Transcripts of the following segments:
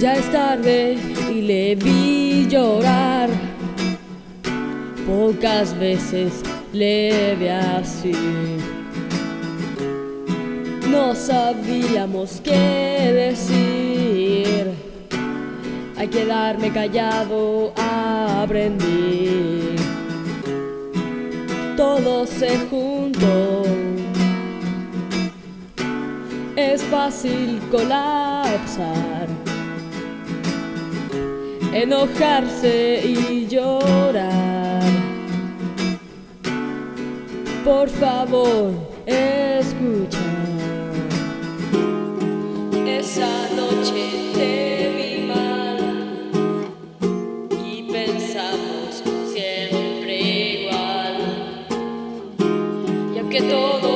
Ya es tarde y le vi llorar. Pocas veces le vi así. No sabíamos qué decir. Hay quedarme callado aprendí. Todo se juntó. Es fácil colapsar enojarse y llorar. Por favor, escucha. Esa noche te vi mal y pensamos siempre igual. Y aunque todo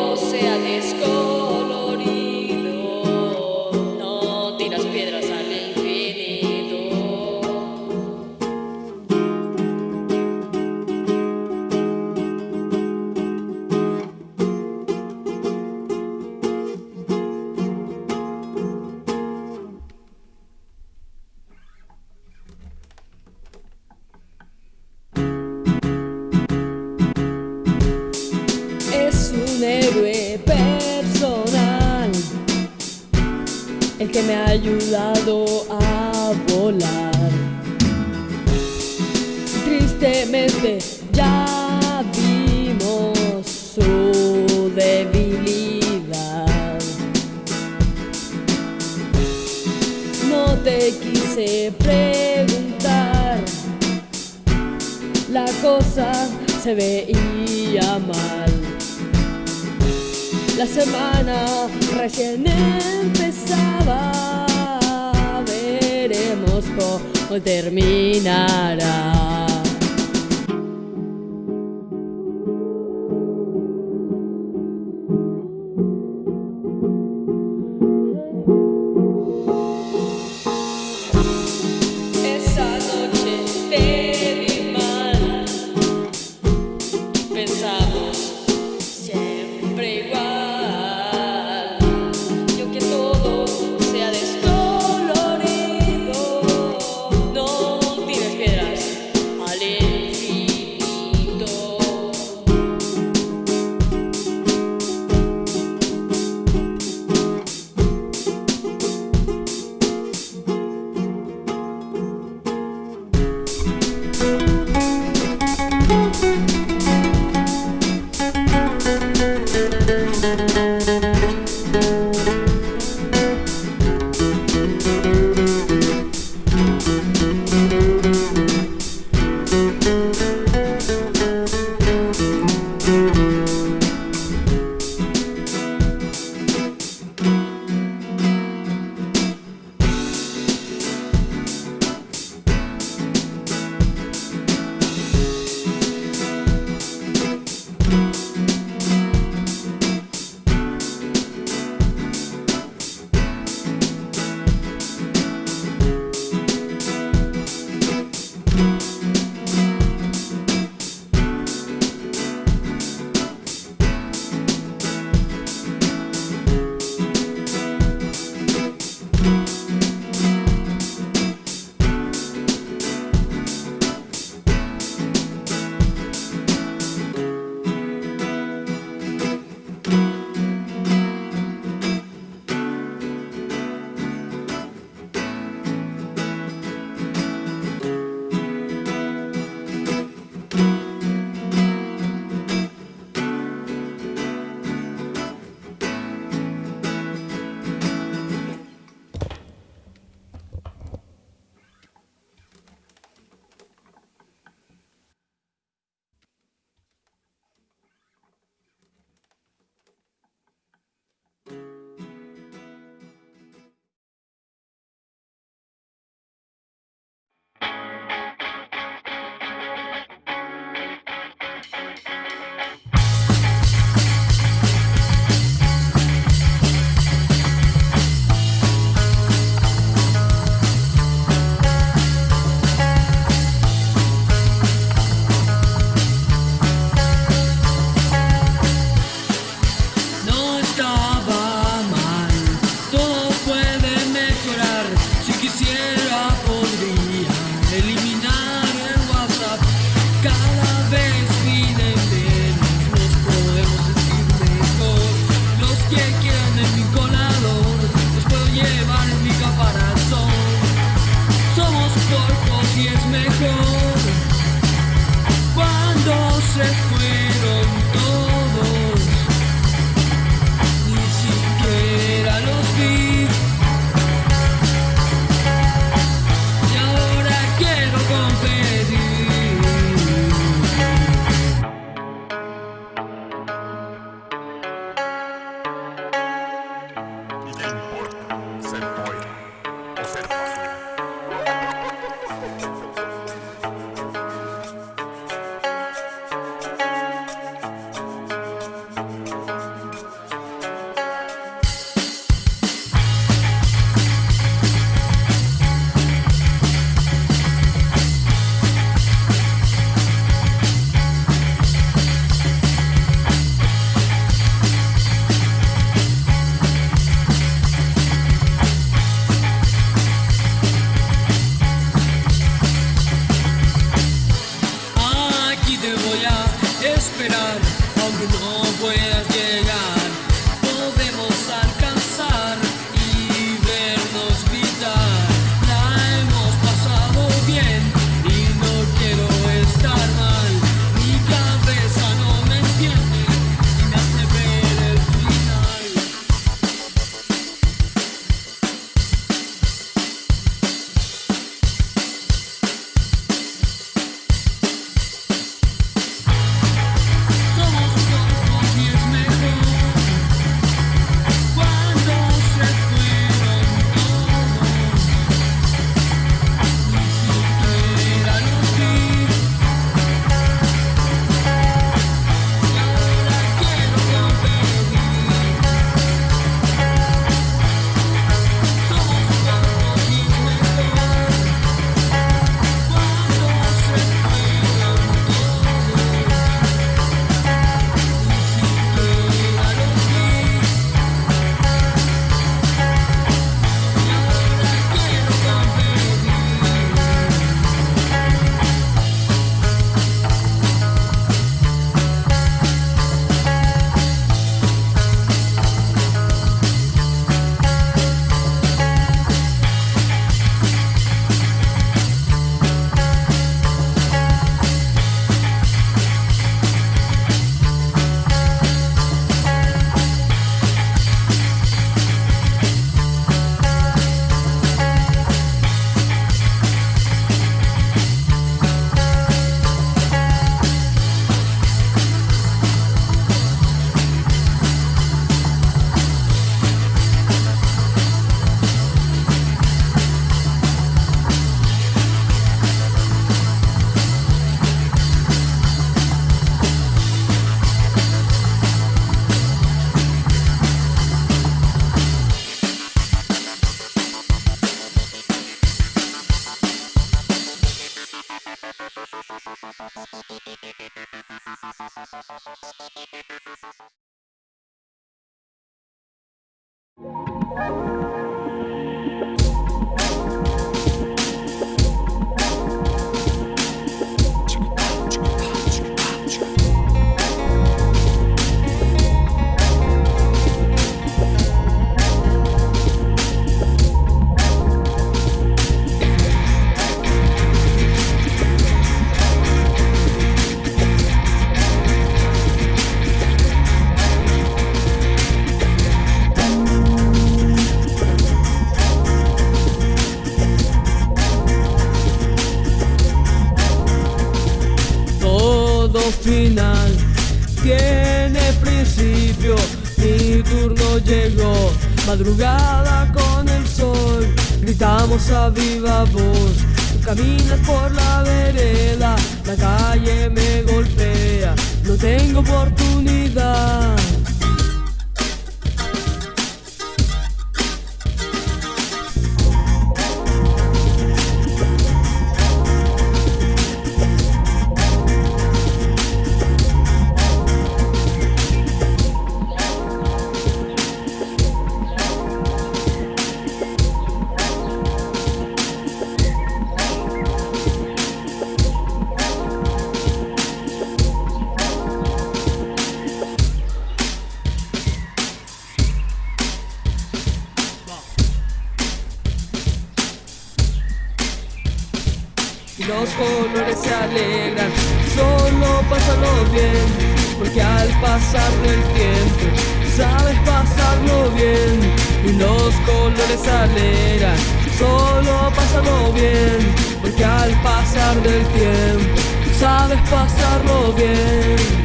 alegran. Solo pásalo bien, porque al pasar del tiempo sabes pasarlo bien.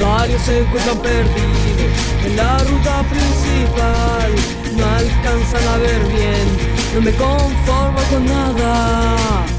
Varios se encuentran perdidos en la ruta principal. No alcanzan a ver bien, no me conformo con nada.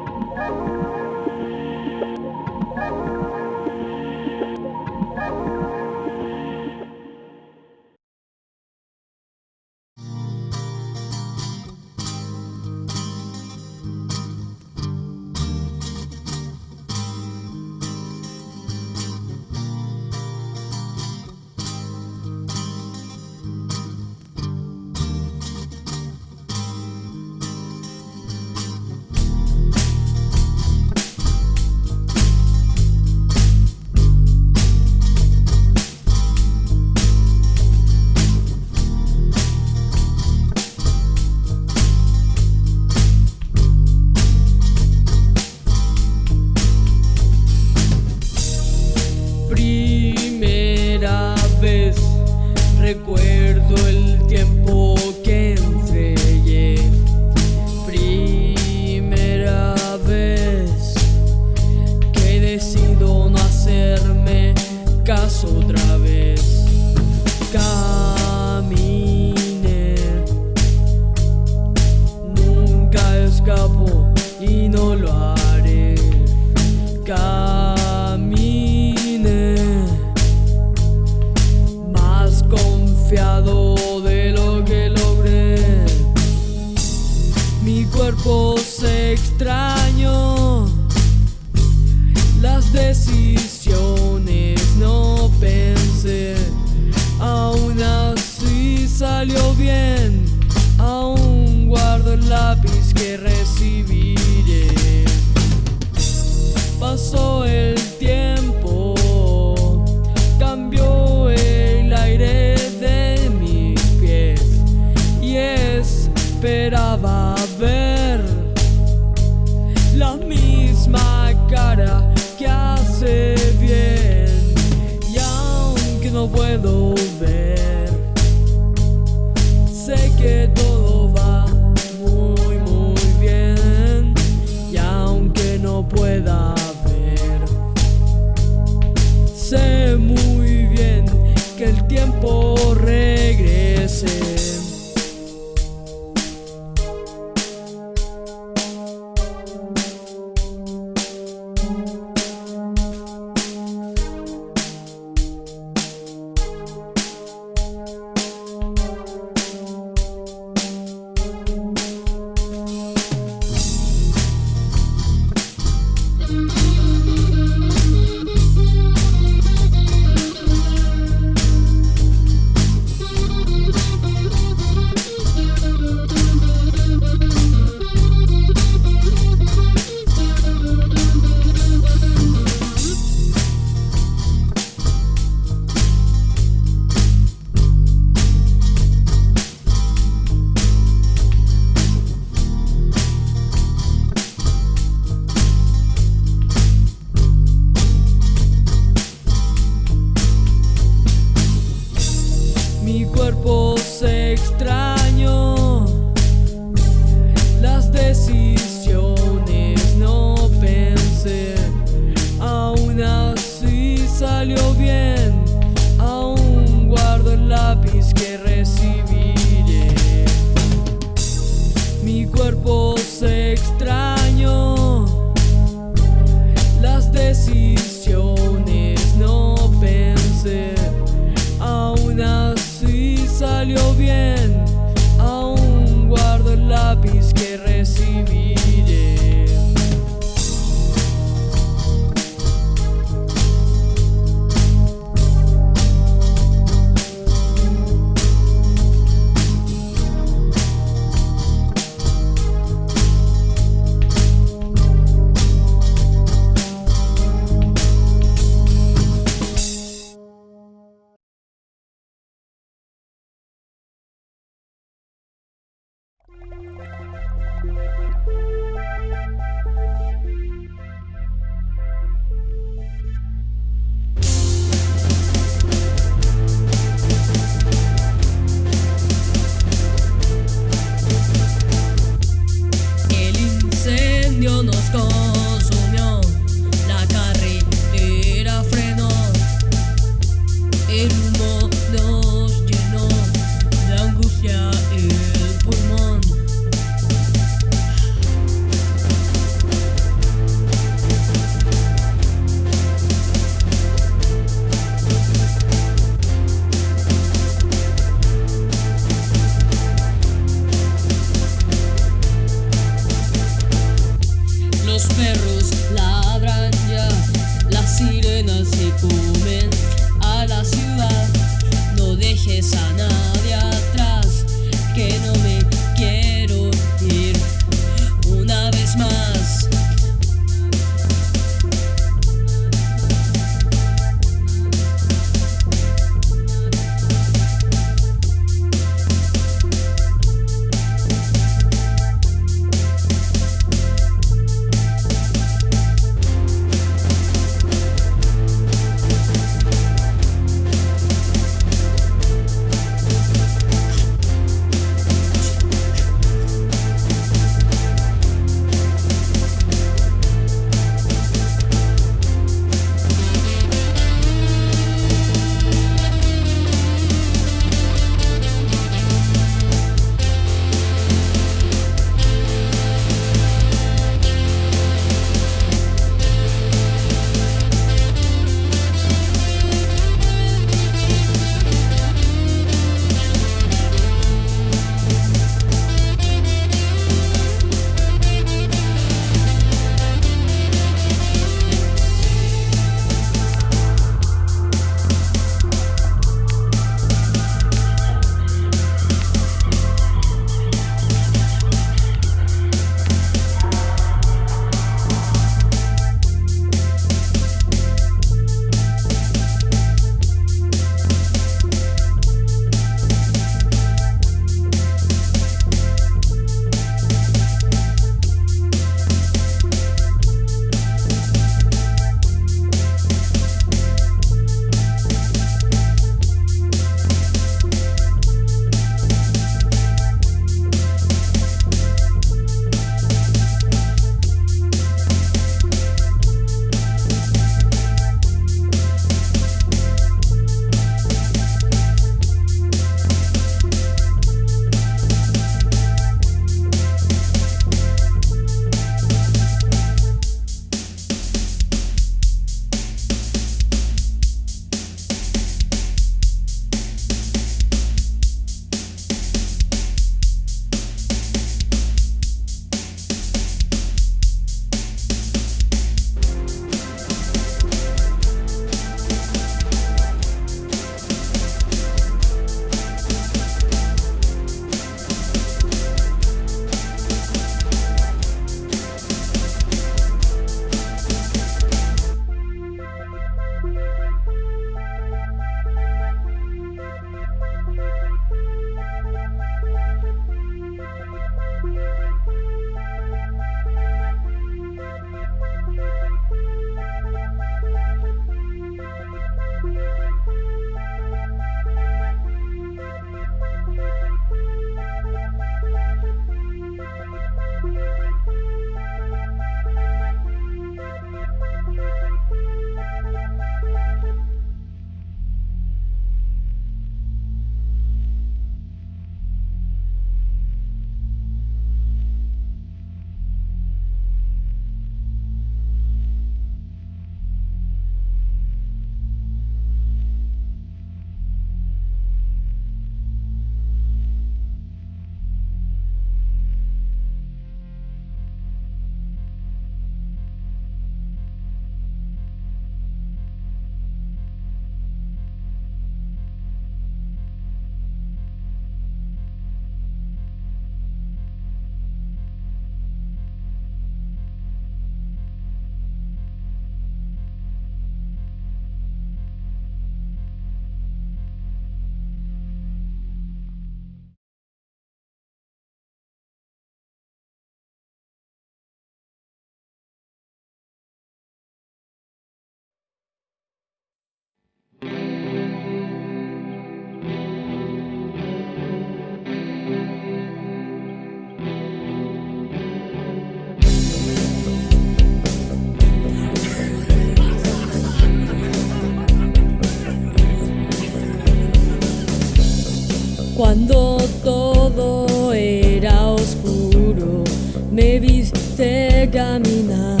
Cuando todo era oscuro, me viste caminar.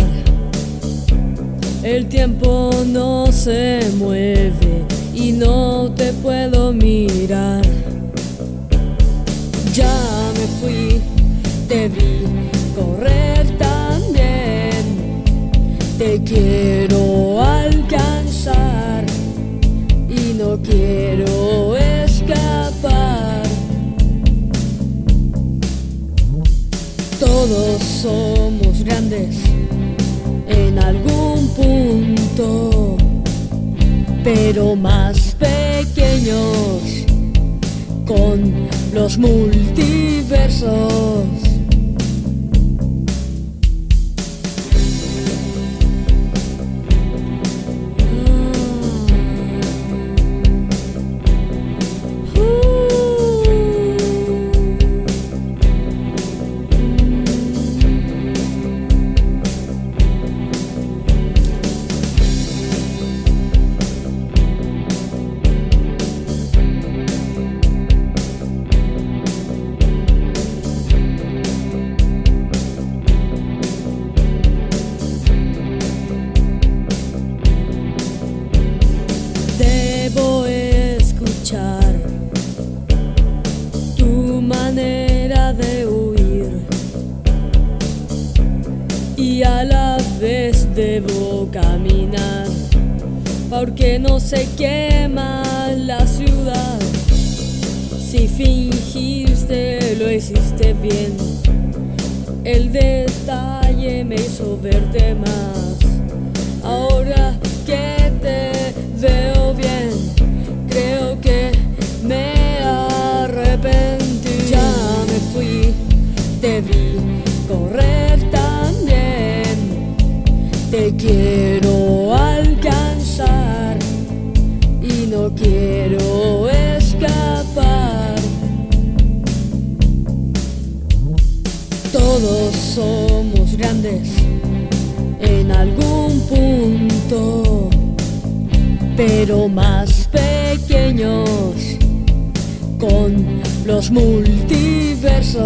El tiempo no se mueve y no te puedo mirar. Ya me fui, te vi correr también. Te quiero alcanzar y no quiero pero más pequeños con los multiversos. Porque no se quema la ciudad. Si fingiste lo hiciste bien, el detalle me hizo verte más. Ahora que pero más pequeños con los multiversos.